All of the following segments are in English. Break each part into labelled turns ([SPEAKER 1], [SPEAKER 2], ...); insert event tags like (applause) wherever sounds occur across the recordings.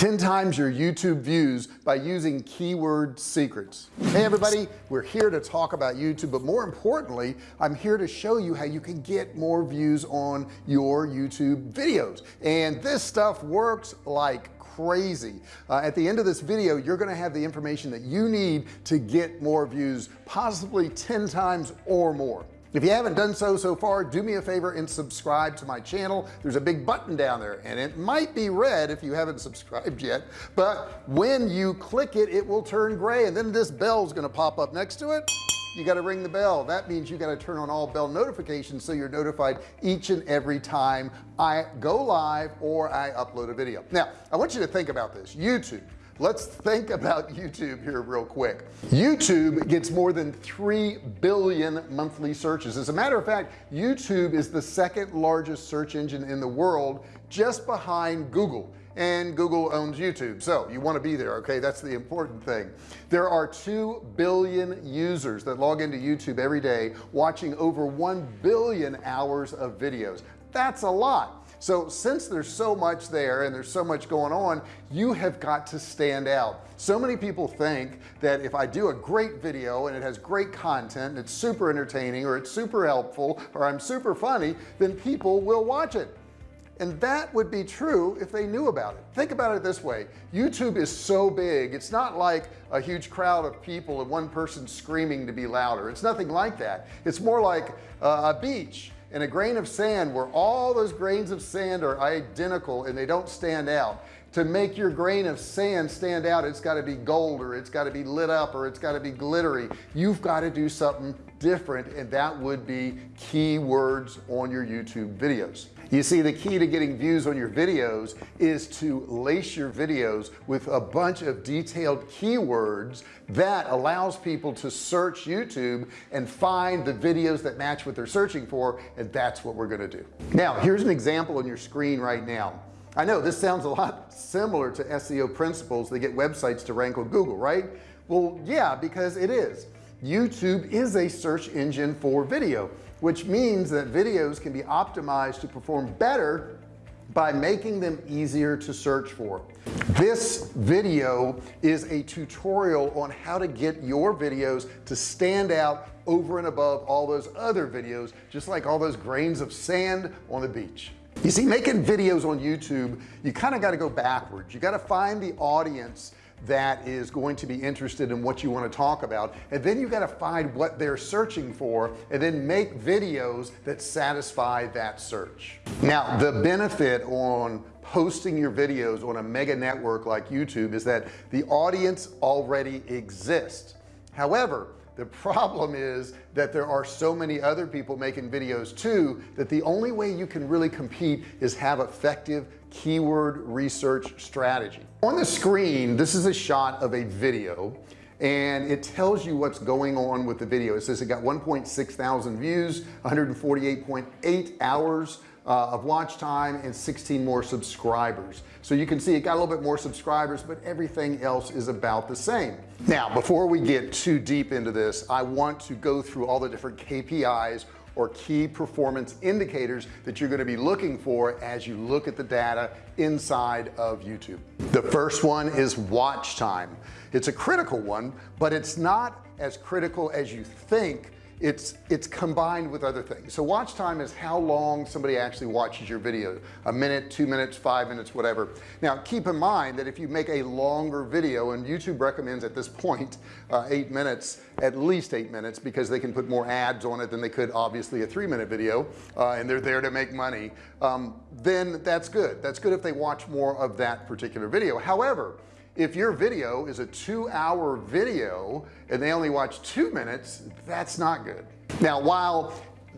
[SPEAKER 1] 10 times your YouTube views by using keyword secrets. Hey everybody we're here to talk about YouTube but more importantly I'm here to show you how you can get more views on your YouTube videos. And this stuff works like crazy. Uh, at the end of this video you're gonna have the information that you need to get more views possibly 10 times or more if you haven't done so so far do me a favor and subscribe to my channel. There's a big button down there and it might be red if you haven't subscribed yet but when you click it it will turn gray and then this bell is going to pop up next to it. You got to ring the bell. That means you got to turn on all bell notifications so you're notified each and every time I go live or I upload a video. Now I want you to think about this. YouTube let's think about YouTube here real quick. YouTube gets more than 3 billion monthly searches. As a matter of fact YouTube is the second largest search engine in the world just behind Google. And Google owns YouTube. So you want to be there okay? That's the important thing. There are 2 billion users that log into YouTube every day watching over 1 billion hours of videos. That's a lot so since there's so much there and there's so much going on you have got to stand out. So many people think that if I do a great video and it has great content it's super entertaining or it's super helpful or I'm super funny then people will watch it. And that would be true if they knew about it. Think about it this way. YouTube is so big. It's not like a huge crowd of people and one person screaming to be louder. It's nothing like that. It's more like a beach and a grain of sand where all those grains of sand are identical and they don't stand out. To make your grain of sand stand out it's got to be gold or it's got to be lit up or it's got to be glittery. You've got to do something different and that would be keywords on your YouTube videos you see the key to getting views on your videos is to lace your videos with a bunch of detailed keywords that allows people to search YouTube and find the videos that match what they're searching for and that's what we're going to do. Now here's an example on your screen right now. I know this sounds a lot similar to SEO principles that get websites to rank on Google right? Well yeah because it is. YouTube is a search engine for video which means that videos can be optimized to perform better by making them easier to search for. This video is a tutorial on how to get your videos to stand out over and above all those other videos just like all those grains of sand on the beach. You see making videos on YouTube you kind of got to go backwards. You got to find the audience that is going to be interested in what you want to talk about. And then you got to find what they're searching for and then make videos that satisfy that search. Now the benefit on posting your videos on a mega network like YouTube is that the audience already exists. However the problem is that there are so many other people making videos too that the only way you can really compete is have effective keyword research strategy. On the screen this is a shot of a video and it tells you what's going on with the video. It says it got 1.6 thousand views 148.8 hours uh, of watch time and 16 more subscribers. So you can see it got a little bit more subscribers but everything else is about the same. Now before we get too deep into this I want to go through all the different KPIs or key performance indicators that you're going to be looking for as you look at the data inside of YouTube. The first one is watch time. It's a critical one but it's not as critical as you think it's it's combined with other things. So watch time is how long somebody actually watches your video. A minute two minutes five minutes whatever. Now keep in mind that if you make a longer video and YouTube recommends at this point uh, eight minutes at least eight minutes because they can put more ads on it than they could obviously a three minute video uh, and they're there to make money um, then that's good. That's good if they watch more of that particular video. However if your video is a two-hour video and they only watch two minutes that's not good. Now while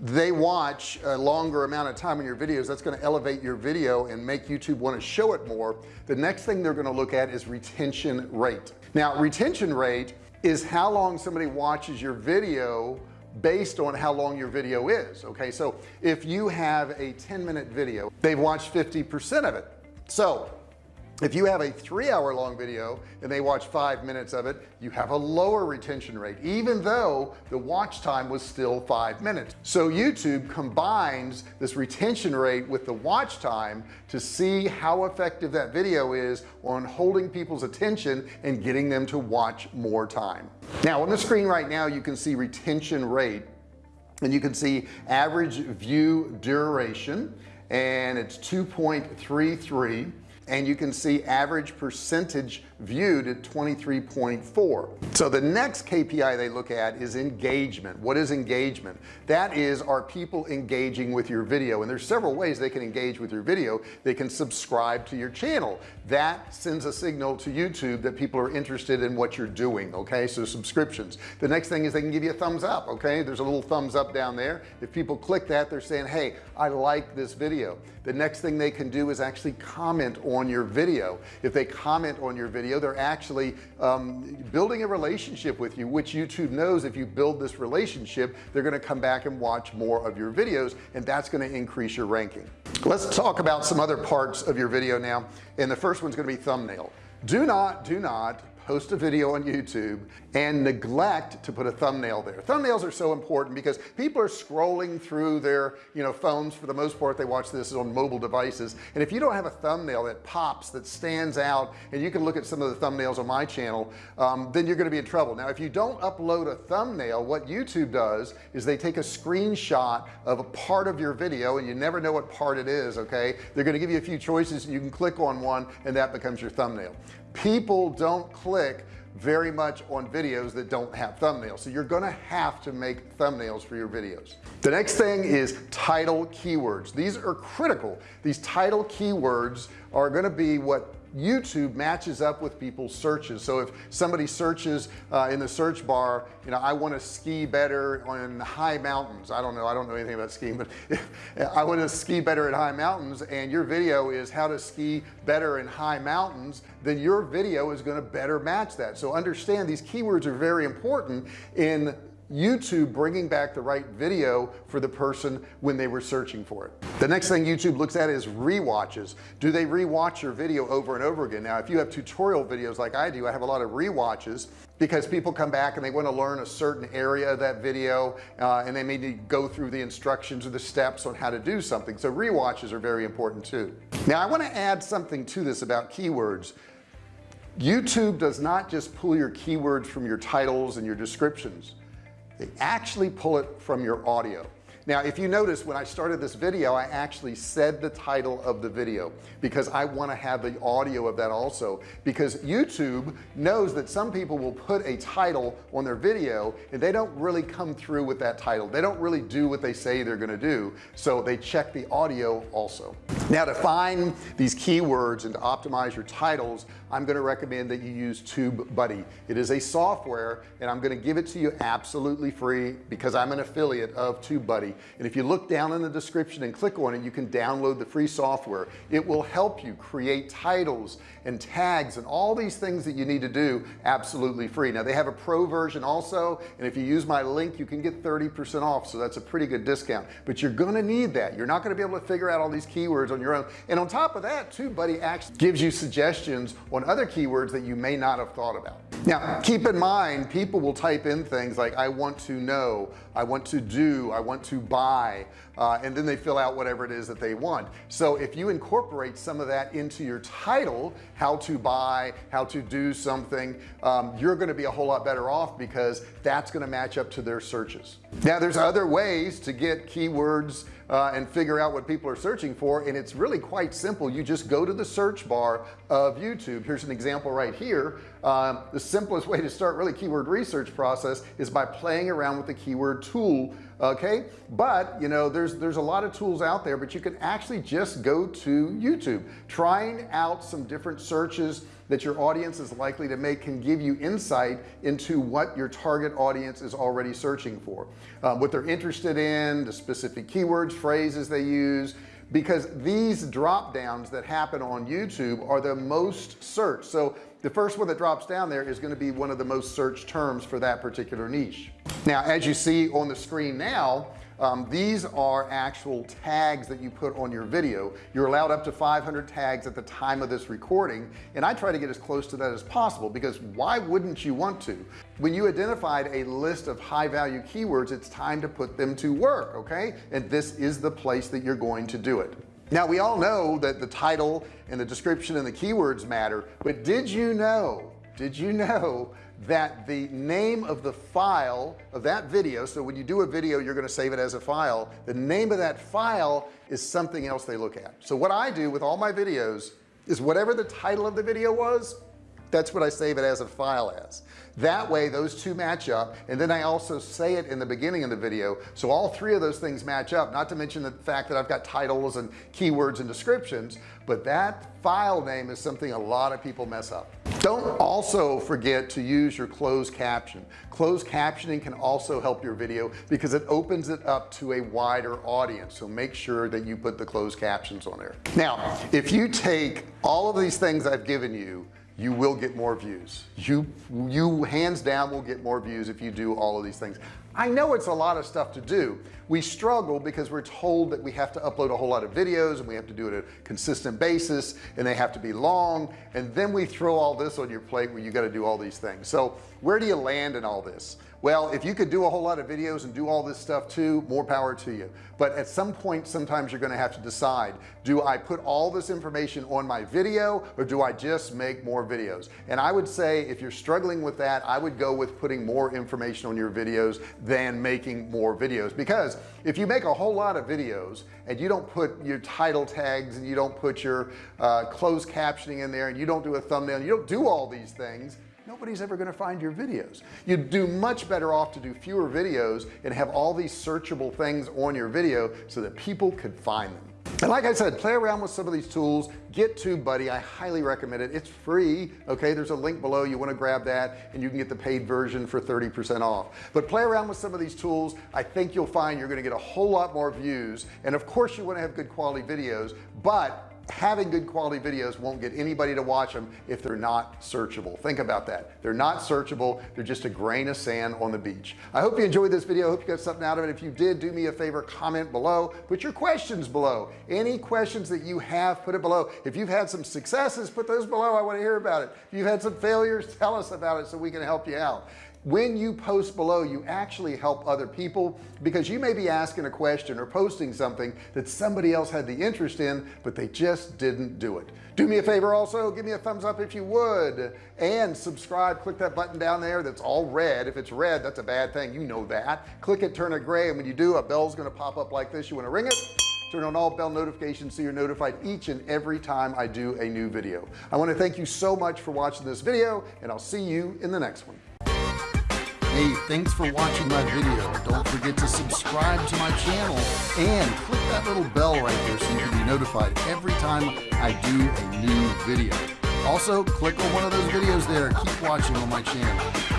[SPEAKER 1] they watch a longer amount of time in your videos that's going to elevate your video and make YouTube want to show it more. The next thing they're going to look at is retention rate. Now retention rate is how long somebody watches your video based on how long your video is okay? So if you have a 10 minute video they've watched 50% of it. So if you have a three hour long video and they watch five minutes of it you have a lower retention rate even though the watch time was still five minutes. So YouTube combines this retention rate with the watch time to see how effective that video is on holding people's attention and getting them to watch more time. Now on the screen right now you can see retention rate and you can see average view duration and it's 2.33 and you can see average percentage viewed at 23.4 so the next KPI they look at is engagement. What is engagement? That is are people engaging with your video? And there's several ways they can engage with your video. They can subscribe to your channel. That sends a signal to YouTube that people are interested in what you're doing okay? So subscriptions. The next thing is they can give you a thumbs up okay? There's a little thumbs up down there. If people click that they're saying hey I like this video. The next thing they can do is actually comment on your video. If they comment on your video video they're actually um, building a relationship with you which YouTube knows if you build this relationship they're going to come back and watch more of your videos and that's going to increase your ranking. Let's talk about some other parts of your video now and the first one's going to be thumbnail. Do not do not post a video on YouTube and neglect to put a thumbnail there. Thumbnails are so important because people are scrolling through their you know phones for the most part. They watch this on mobile devices. And if you don't have a thumbnail that pops that stands out and you can look at some of the thumbnails on my channel um, then you're going to be in trouble. Now if you don't upload a thumbnail what YouTube does is they take a screenshot of a part of your video and you never know what part it is okay? They're going to give you a few choices and you can click on one and that becomes your thumbnail people don't click very much on videos that don't have thumbnails. So you're gonna have to make thumbnails for your videos. The next thing is title keywords. These are critical. These title keywords are going to be what YouTube matches up with people's searches. So if somebody searches uh, in the search bar you know I want to ski better on high mountains. I don't know I don't know anything about skiing but (laughs) I want to ski better at high mountains and your video is how to ski better in high mountains then your video is going to better match that. So understand these keywords are very important in YouTube bringing back the right video for the person when they were searching for it. The next thing YouTube looks at is re-watches. Do they re-watch your video over and over again? Now if you have tutorial videos like I do I have a lot of re-watches because people come back and they want to learn a certain area of that video uh, and they may need to go through the instructions or the steps on how to do something. So re-watches are very important too. Now I want to add something to this about keywords. YouTube does not just pull your keywords from your titles and your descriptions they actually pull it from your audio now if you notice when I started this video I actually said the title of the video because I want to have the audio of that also because YouTube knows that some people will put a title on their video and they don't really come through with that title. They don't really do what they say they're going to do so they check the audio also. Now to find these keywords and to optimize your titles I'm going to recommend that you use TubeBuddy. It is a software and I'm going to give it to you absolutely free because I'm an affiliate of TubeBuddy and if you look down in the description and click on it you can download the free software. It will help you create titles and tags and all these things that you need to do absolutely free. Now they have a pro version also and if you use my link you can get 30% off so that's a pretty good discount. But you're gonna need that. You're not going to be able to figure out all these keywords on your own. And on top of that TubeBuddy actually gives you suggestions on other keywords that you may not have thought about. Now keep in mind people will type in things like I want to know I want to do I want to buy uh, and then they fill out whatever it is that they want. So if you incorporate some of that into your title how to buy how to do something um, you're going to be a whole lot better off because that's going to match up to their searches now there's other ways to get keywords uh, and figure out what people are searching for and it's really quite simple. You just go to the search bar of YouTube. Here's an example right here. Um, the simplest (laughs) way to start really keyword research process is by playing around with the keyword tool okay? But you know there's there's a lot of tools out there but you can actually just go to YouTube trying out some different searches that your audience is likely to make can give you insight into what your target audience is already searching for um, what they're interested in the specific keywords phrases they use because these drop downs that happen on YouTube are the most searched. So the first one that drops down there is going to be one of the most searched terms for that particular niche. Now as you see on the screen now um, these are actual tags that you put on your video. You're allowed up to 500 tags at the time of this recording and I try to get as close to that as possible because why wouldn't you want to? When you identified a list of high value keywords it's time to put them to work okay? And this is the place that you're going to do it. Now we all know that the title and the description and the keywords matter but did you know did you know that the name of the file of that video so when you do a video you're going to save it as a file. The name of that file is something else they look at. So what I do with all my videos is whatever the title of the video was that's what I save it as a file as. That way those two match up and then I also say it in the beginning of the video so all three of those things match up not to mention the fact that I've got titles and keywords and descriptions but that file name is something a lot of people mess up don't also forget to use your closed caption. Closed captioning can also help your video because it opens it up to a wider audience. So make sure that you put the closed captions on there. Now if you take all of these things I've given you you will get more views. You you hands down will get more views if you do all of these things I know it's a lot of stuff to do. We struggle because we're told that we have to upload a whole lot of videos and we have to do it at a consistent basis and they have to be long. And then we throw all this on your plate where you got to do all these things. So where do you land in all this well if you could do a whole lot of videos and do all this stuff too more power to you. But at some point sometimes you're going to have to decide do I put all this information on my video or do I just make more videos? And I would say if you're struggling with that I would go with putting more information on your videos than making more videos. Because if you make a whole lot of videos and you don't put your title tags and you don't put your uh, closed captioning in there and you don't do a thumbnail you don't do all these things nobody's ever going to find your videos. You'd do much better off to do fewer videos and have all these searchable things on your video so that people could find them. And like I said play around with some of these tools. Get TubeBuddy I highly recommend it. It's free okay? There's a link below. You want to grab that and you can get the paid version for 30% off. But play around with some of these tools. I think you'll find you're going to get a whole lot more views. And of course you want to have good quality videos but having good quality videos won't get anybody to watch them if they're not searchable. Think about that. They're not searchable. They're just a grain of sand on the beach. I hope you enjoyed this video. I hope you got something out of it. If you did do me a favor comment below. Put your questions below. Any questions that you have put it below. If you've had some successes put those below. I want to hear about it. If you've had some failures tell us about it so we can help you out when you post below you actually help other people because you may be asking a question or posting something that somebody else had the interest in but they just didn't do it. Do me a favor also give me a thumbs up if you would and subscribe. Click that button down there that's all red. If it's red that's a bad thing. You know that. Click it turn it gray and when you do a bell's going to pop up like this. You want to ring it? Turn on all bell notifications so you're notified each and every time I do a new video. I want to thank you so much for watching this video and I'll see you in the next one Hey, thanks for watching my video. Don't forget to subscribe to my channel and click that little bell right there so you can be notified every time I do a new video. Also, click on one of those videos there. Keep watching on my channel.